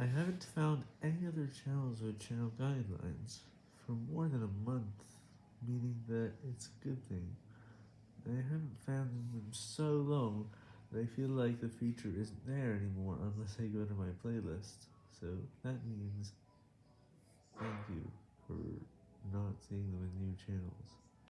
I haven't found any other channels with channel guidelines for more than a month, meaning that it's a good thing. I haven't found them so long that I feel like the feature isn't there anymore unless I go to my playlist, so that means thank you for not seeing them in new channels.